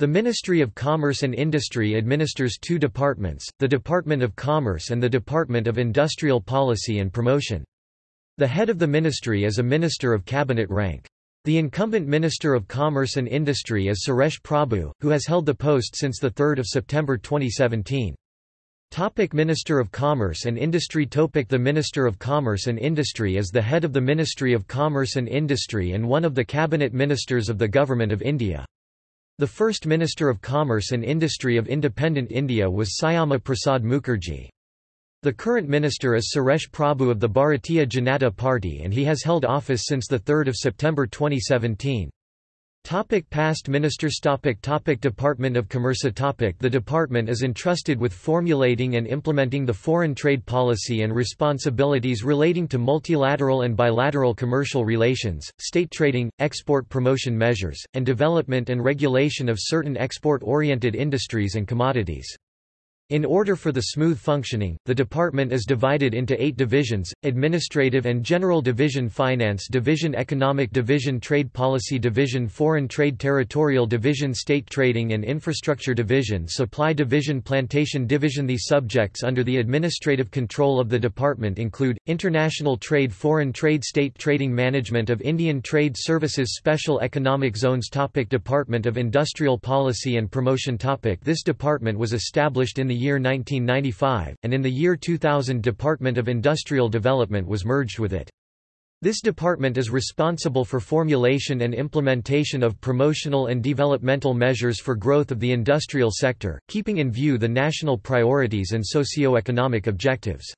The Ministry of Commerce and Industry administers two departments, the Department of Commerce and the Department of Industrial Policy and Promotion. The head of the ministry is a minister of cabinet rank. The incumbent Minister of Commerce and Industry is Suresh Prabhu, who has held the post since 3 September 2017. Topic Minister of Commerce and Industry Topic The Minister of Commerce and Industry is the head of the Ministry of Commerce and Industry and one of the cabinet ministers of the Government of India. The first Minister of Commerce and Industry of independent India was Syama Prasad Mukherjee. The current minister is Suresh Prabhu of the Bharatiya Janata Party and he has held office since 3 September 2017. Topic past ministers topic topic Department of Commerce topic The department is entrusted with formulating and implementing the foreign trade policy and responsibilities relating to multilateral and bilateral commercial relations, state trading, export promotion measures, and development and regulation of certain export-oriented industries and commodities. In order for the smooth functioning, the department is divided into eight divisions, Administrative and General Division Finance Division Economic Division Trade Policy Division Foreign Trade Territorial Division State Trading and Infrastructure Division Supply Division Plantation Division. The subjects under the administrative control of the department include, International Trade Foreign Trade State Trading Management of Indian Trade Services Special Economic Zones topic Department of Industrial Policy and Promotion topic. This department was established in the year 1995, and in the year 2000 Department of Industrial Development was merged with it. This department is responsible for formulation and implementation of promotional and developmental measures for growth of the industrial sector, keeping in view the national priorities and socio-economic objectives.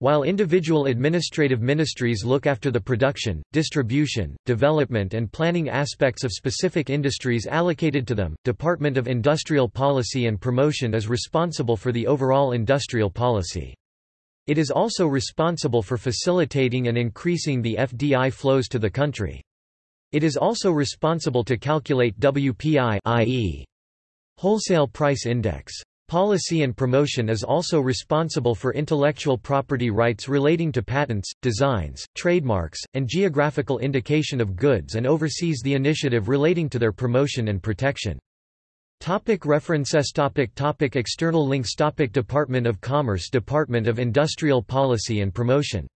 While individual administrative ministries look after the production, distribution, development and planning aspects of specific industries allocated to them, Department of Industrial Policy and Promotion is responsible for the overall industrial policy. It is also responsible for facilitating and increasing the FDI flows to the country. It is also responsible to calculate WPI i.e. wholesale price index. Policy and promotion is also responsible for intellectual property rights relating to patents, designs, trademarks, and geographical indication of goods and oversees the initiative relating to their promotion and protection. Topic references topic topic External links topic Department of Commerce Department of Industrial Policy and Promotion